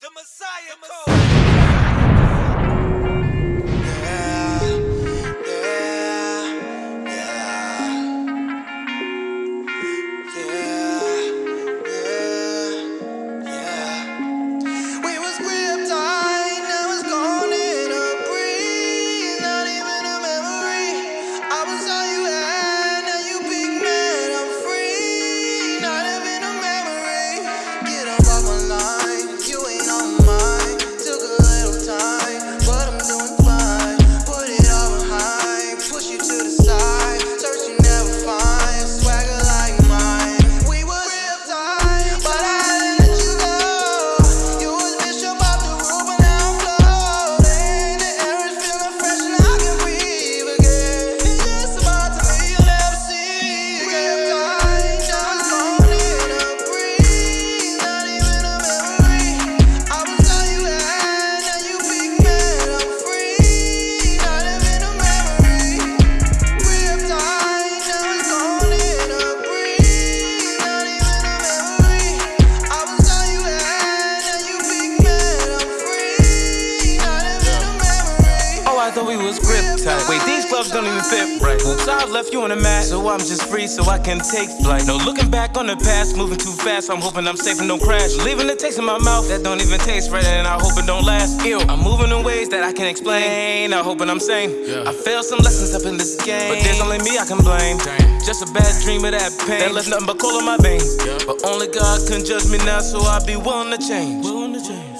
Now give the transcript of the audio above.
The Messiah Code. Yeah, I thought we was grip tight. Wait, these gloves don't even fit right. Oops, I left you on the mat, so I'm just free, so I can take flight. No looking back on the past, moving too fast. I'm hoping I'm safe and don't crash. Leaving the taste in my mouth that don't even taste right, and I hope it don't last. Ew, I'm moving in ways that I can explain. I hoping I'm sane. I failed some lessons up in this game, but there's only me I can blame. Just a bad dream of that pain that left nothing but coal in my veins. But only God can judge me now, so I'll be willing to change. Willing to change.